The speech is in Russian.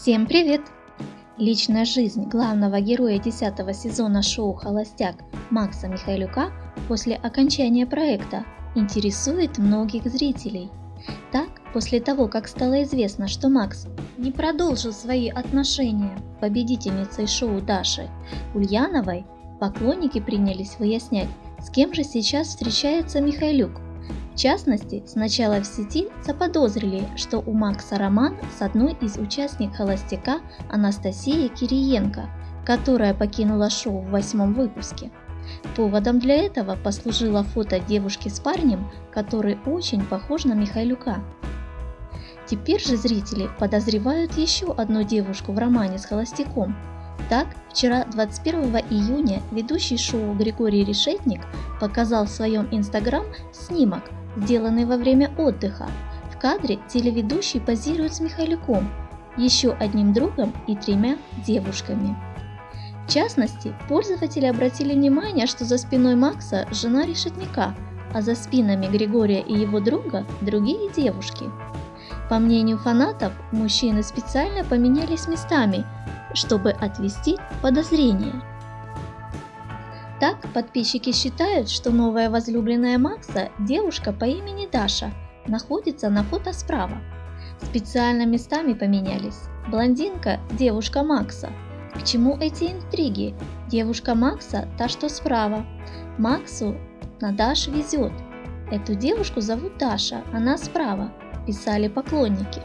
Всем привет! Личная жизнь главного героя 10 сезона шоу «Холостяк» Макса Михайлюка после окончания проекта интересует многих зрителей. Так, после того, как стало известно, что Макс не продолжил свои отношения с победительницей шоу Даши Ульяновой, поклонники принялись выяснять, с кем же сейчас встречается Михайлюк – в частности, сначала в сети заподозрили, что у Макса роман с одной из участниц «Холостяка» Анастасией Кириенко, которая покинула шоу в восьмом выпуске. Поводом для этого послужило фото девушки с парнем, который очень похож на Михайлюка. Теперь же зрители подозревают еще одну девушку в романе с Холостяком. Так, вчера, 21 июня, ведущий шоу Григорий Решетник показал в своем инстаграм снимок, сделанный во время отдыха. В кадре телеведущий позирует с Михайлюком, еще одним другом и тремя девушками. В частности, пользователи обратили внимание, что за спиной Макса жена решетника, а за спинами Григория и его друга другие девушки. По мнению фанатов, мужчины специально поменялись местами, чтобы отвести подозрения. Так, подписчики считают, что новая возлюбленная Макса, девушка по имени Даша, находится на фото справа. Специально местами поменялись. Блондинка – девушка Макса. К чему эти интриги? Девушка Макса – та, что справа. Максу на Даш везет. Эту девушку зовут Даша, она справа, писали поклонники.